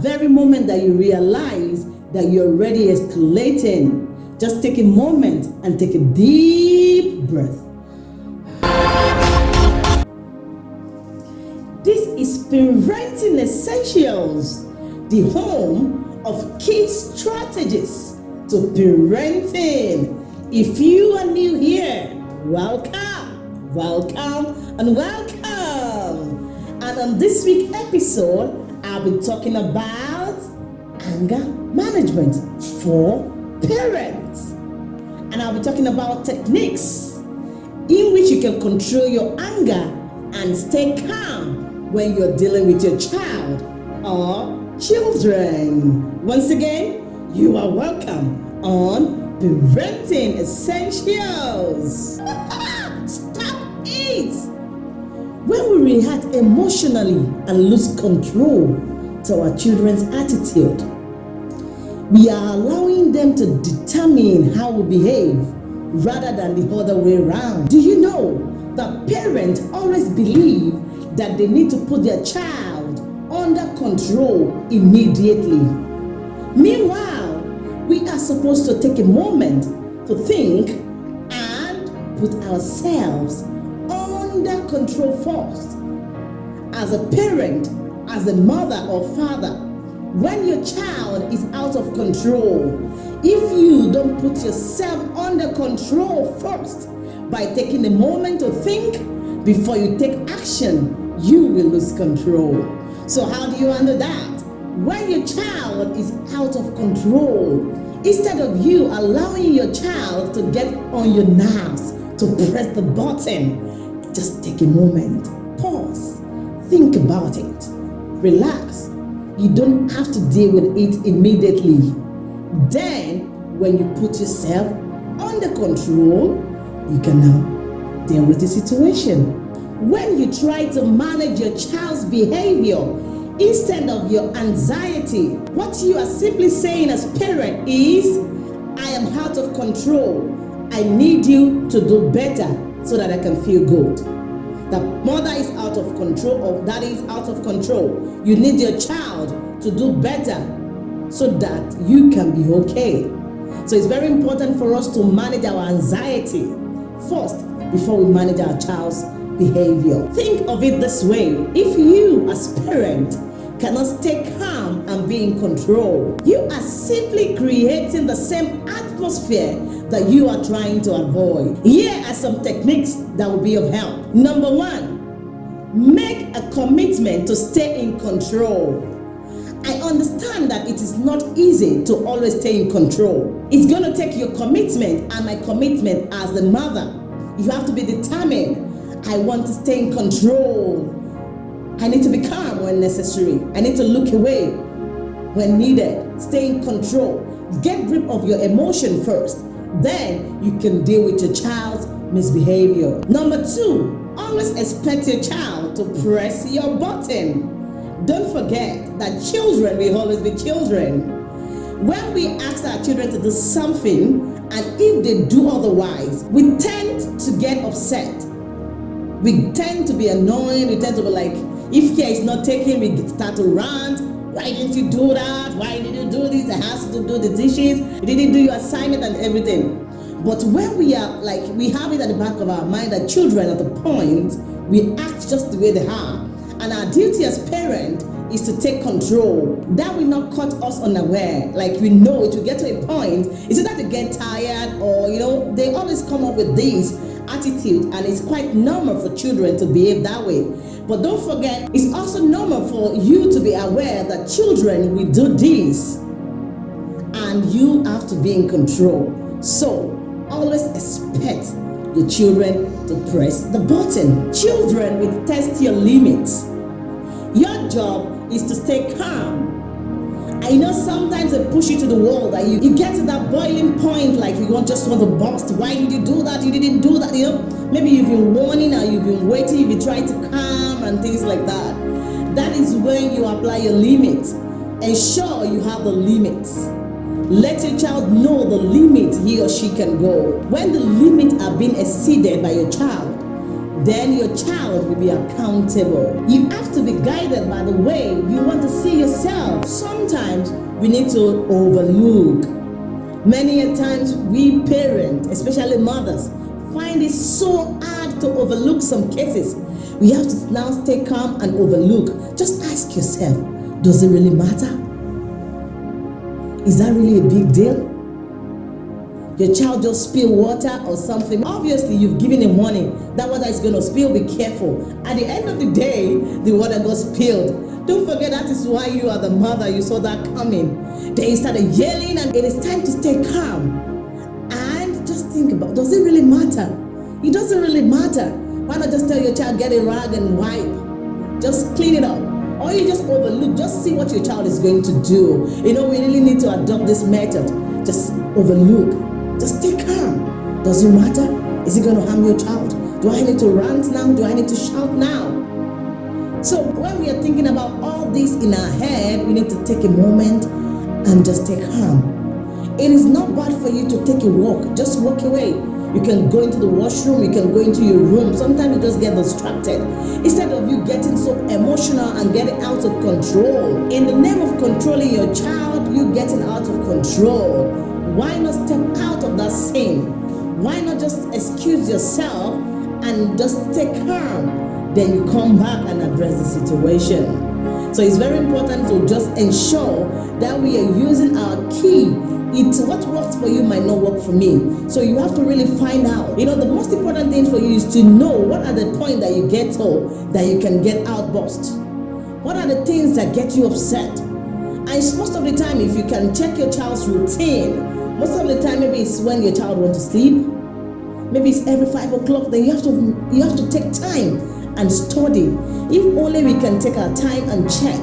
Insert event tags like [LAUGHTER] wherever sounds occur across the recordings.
very moment that you realize that you're already escalating, just take a moment and take a deep breath. This is Parenting Essentials, the home of key strategies to parenting. If you are new here, welcome, welcome, and welcome. And on this week's episode, I'll be talking about anger management for parents. And I'll be talking about techniques in which you can control your anger and stay calm when you're dealing with your child or children. Once again, you are welcome on Parenting Essentials. [LAUGHS] When we react emotionally and lose control to our children's attitude, we are allowing them to determine how we behave rather than the other way around. Do you know that parents always believe that they need to put their child under control immediately? Meanwhile, we are supposed to take a moment to think and put ourselves under control first. As a parent, as a mother or father, when your child is out of control, if you don't put yourself under control first by taking a moment to think before you take action, you will lose control. So how do you handle that? When your child is out of control, instead of you allowing your child to get on your nerves, to press the button, just take a moment, pause, think about it, relax. You don't have to deal with it immediately. Then, when you put yourself under control, you can now deal with the situation. When you try to manage your child's behavior instead of your anxiety, what you are simply saying as parent is, I am out of control. I need you to do better so that I can feel good. The mother is out of control or daddy is out of control. You need your child to do better so that you can be okay. So it's very important for us to manage our anxiety first before we manage our child's behavior. Think of it this way. If you as parent cannot stay calm and be in control, you are simply creating the same atmosphere that you are trying to avoid. Here are some techniques that will be of help. Number one, make a commitment to stay in control. I understand that it is not easy to always stay in control. It's going to take your commitment and my commitment as a mother. You have to be determined. I want to stay in control. I need to be calm when necessary. I need to look away when needed. Stay in control. Get grip of your emotion first. Then you can deal with your child's misbehavior. Number two, always expect your child to press your button. Don't forget that children will always be children. When we ask our children to do something and if they do otherwise, we tend to get upset. We tend to be annoyed, we tend to be like, if care is not taken, we start to rant. Why didn't you do that? Why did you do this? I asked you to do the dishes. You didn't do your assignment and everything. But when we are like, we have it at the back of our mind that children at the point, we act just the way they are. And our duty as parent is to take control. That will not cut us unaware. Like we know it will get to a point, it's either they get tired or, you know, they always come up with this attitude and it's quite normal for children to behave that way. But don't forget, it's also normal for you to be aware that children will do this and you have to be in control. So always expect your children to press the button. Children will test your limits. Your job is to stay calm. I know sometimes they push you to the wall that you, you get to that boiling point like you want just want to burst. Why did you do that? You didn't do that. You know, maybe you've been warning or you've been waiting, you've been trying to calm and things like that. That is when you apply your limits. Ensure you have the limits. Let your child know the limit he or she can go. When the limits are being exceeded by your child, then your child will be accountable. You have to be guided by the way you want to see yourself. Sometimes we need to overlook. Many a times we parents, especially mothers, find it so hard to overlook some cases. We have to now stay calm and overlook. Just ask yourself, does it really matter? Is that really a big deal? Your child just spill water or something. Obviously, you've given a warning that water is going to spill. Be careful. At the end of the day, the water got spilled. Don't forget that is why you are the mother. You saw that coming. Then you started yelling, and it is time to stay calm. And just think about does it really matter? It doesn't really matter. Why not just tell your child, get a rag and wipe? Just clean it up. Or you just overlook, just see what your child is going to do. You know, we really need to adopt this method. Just overlook. Does it matter? Is it going to harm your child? Do I need to rant now? Do I need to shout now? So when we are thinking about all this in our head, we need to take a moment and just take calm. It is not bad for you to take a walk. Just walk away. You can go into the washroom, you can go into your room. Sometimes you just get distracted. Instead of you getting so emotional and getting out of control. In the name of controlling your child, you getting out of control. Why not step out of that sin? Why not just excuse yourself and just stay calm? Then you come back and address the situation. So it's very important to just ensure that we are using our key it's what works for you might not work for me. So you have to really find out. You know, the most important thing for you is to know what are the points that you get to that you can get outburst. What are the things that get you upset? And most of the time, if you can check your child's routine, most of the time, maybe it's when your child wants to sleep. Maybe it's every five o'clock. Then you have to you have to take time and study. If only we can take our time and check.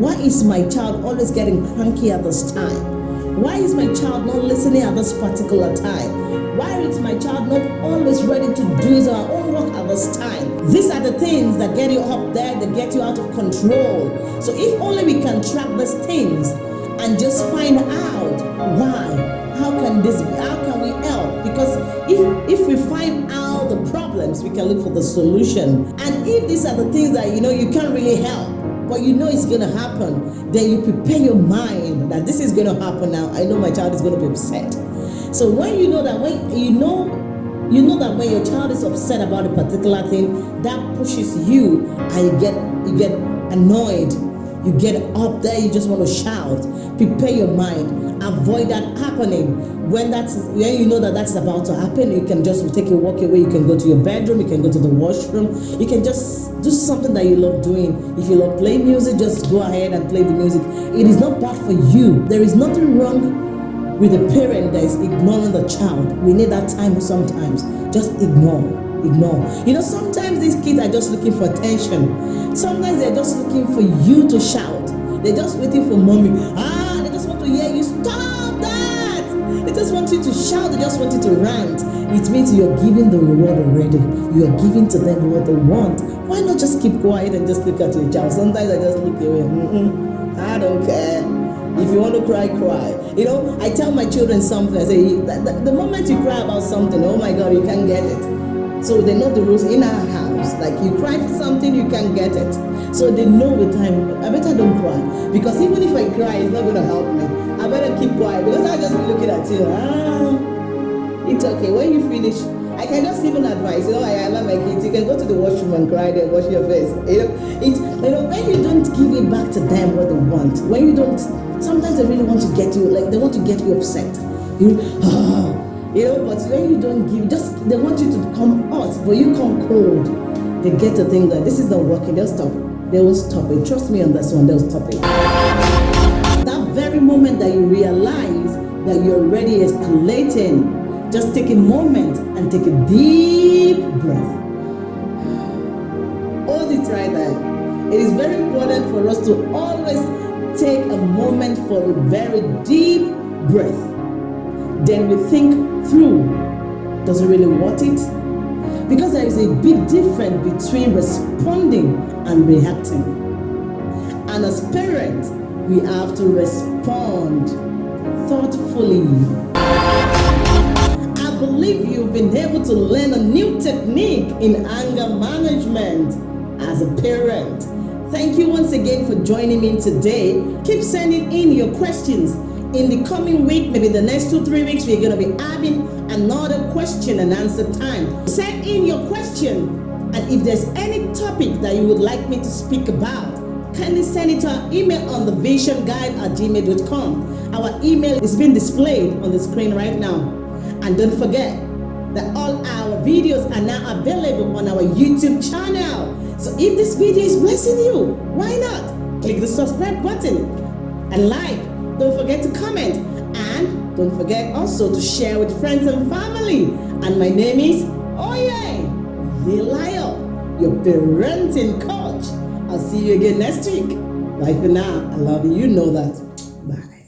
Why is my child always getting cranky at this time? Why is my child not listening at this particular time? Why is my child not always ready to do his own work at this time? These are the things that get you up there, that get you out of control. So if only we can track these things and just find out why can this be? How can we help? Because if if we find out the problems, we can look for the solution. And if these are the things that you know you can't really help, but you know it's gonna happen, then you prepare your mind that this is gonna happen now. I know my child is gonna be upset. So when you know that when you know you know that when your child is upset about a particular thing, that pushes you and you get you get annoyed you get up there, you just want to shout. Prepare your mind. Avoid that happening. When that's when you know that that's about to happen, you can just take a walk away. You can go to your bedroom. You can go to the washroom. You can just do something that you love doing. If you love playing music, just go ahead and play the music. It is not bad for you. There is nothing wrong with a parent that is ignoring the child. We need that time sometimes. Just ignore ignore. You know, sometimes these kids are just looking for attention. Sometimes they're just looking for you to shout. They're just waiting for mommy. Ah, To shout. They just want you to rant. It means you're giving the reward already. You are giving to them what they want. Why not just keep quiet and just look at your child? Sometimes I just look away. Mm-mm, I don't care. If you want to cry, cry. You know, I tell my children something. I say, the, the moment you cry about something, oh my God, you can't get it. So they know the rules in our house. Like you cry for something, you can't get it. So they know with time, I better don't cry. Because even if I cry, it's not going to help me. I better keep quiet because I'll just be looking at you. Ah, it's okay. When you finish, I can just even advise, you know, I allow my kids, you can go to the washroom and cry there, wash your face. You know, it, you know, when you don't give it back to them what they want, when you don't, sometimes they really want to get you, like they want to get you upset. You, [SIGHS] you know, but when you don't give, just they want you to come hot, but you come cold. They get to think that this is not working, they'll stop. They will stop it. Trust me on this one, they'll stop it. That very moment that you realize that you're already escalating, just take a moment and take a deep breath. [SIGHS] Hold it right there. It is very important for us to always take a moment for a very deep breath then we think through, does it really worth it? Because there is a big difference between responding and reacting. And as parents, we have to respond thoughtfully. I believe you've been able to learn a new technique in anger management as a parent. Thank you once again for joining me today. Keep sending in your questions. In the coming week, maybe the next two, three weeks, we're going to be having another question and answer time. Send in your question. And if there's any topic that you would like me to speak about, kindly send it to our email on the visionguide at gmail.com. Our email is being displayed on the screen right now. And don't forget that all our videos are now available on our YouTube channel. So if this video is blessing you, why not? Click the subscribe button and like. Don't forget to comment and don't forget also to share with friends and family. And my name is Oye Lion, your parenting coach. I'll see you again next week. Bye for now. I love you. You know that.